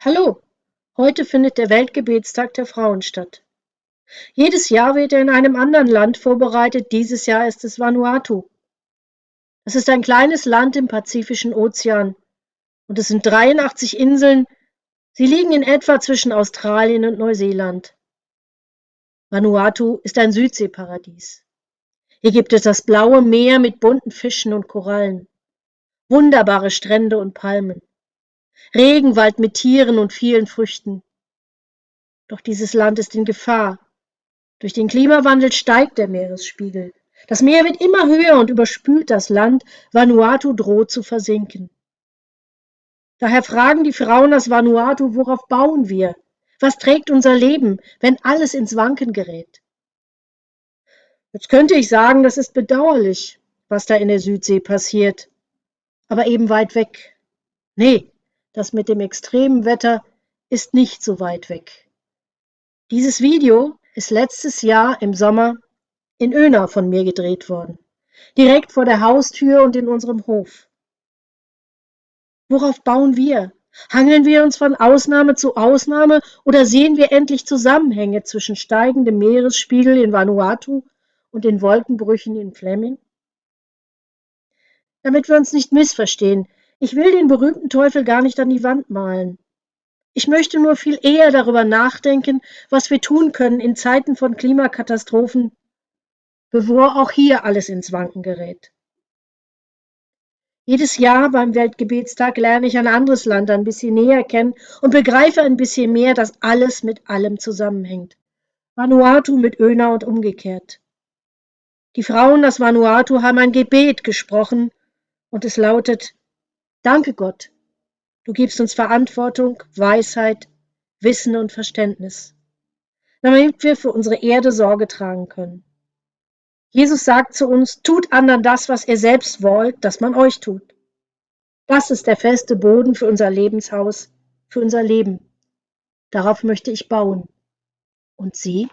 Hallo, heute findet der Weltgebetstag der Frauen statt. Jedes Jahr wird er in einem anderen Land vorbereitet, dieses Jahr ist es Vanuatu. Es ist ein kleines Land im Pazifischen Ozean und es sind 83 Inseln, sie liegen in etwa zwischen Australien und Neuseeland. Vanuatu ist ein Südseeparadies. Hier gibt es das blaue Meer mit bunten Fischen und Korallen, wunderbare Strände und Palmen. Regenwald mit Tieren und vielen Früchten. Doch dieses Land ist in Gefahr. Durch den Klimawandel steigt der Meeresspiegel. Das Meer wird immer höher und überspült das Land. Vanuatu droht zu versinken. Daher fragen die Frauen aus Vanuatu, worauf bauen wir? Was trägt unser Leben, wenn alles ins Wanken gerät? Jetzt könnte ich sagen, das ist bedauerlich, was da in der Südsee passiert. Aber eben weit weg. Nee, das mit dem extremen Wetter ist nicht so weit weg. Dieses Video ist letztes Jahr im Sommer in Öna von mir gedreht worden. Direkt vor der Haustür und in unserem Hof. Worauf bauen wir? Hangeln wir uns von Ausnahme zu Ausnahme oder sehen wir endlich Zusammenhänge zwischen steigendem Meeresspiegel in Vanuatu und den Wolkenbrüchen in Fleming? Damit wir uns nicht missverstehen, ich will den berühmten Teufel gar nicht an die Wand malen. Ich möchte nur viel eher darüber nachdenken, was wir tun können in Zeiten von Klimakatastrophen, bevor auch hier alles ins Wanken gerät. Jedes Jahr beim Weltgebetstag lerne ich ein anderes Land ein bisschen näher kennen und begreife ein bisschen mehr, dass alles mit allem zusammenhängt. Vanuatu mit Öna und umgekehrt. Die Frauen aus Vanuatu haben ein Gebet gesprochen und es lautet, Danke Gott, du gibst uns Verantwortung, Weisheit, Wissen und Verständnis, damit wir für unsere Erde Sorge tragen können. Jesus sagt zu uns, tut anderen das, was ihr selbst wollt, dass man euch tut. Das ist der feste Boden für unser Lebenshaus, für unser Leben. Darauf möchte ich bauen. Und Sie?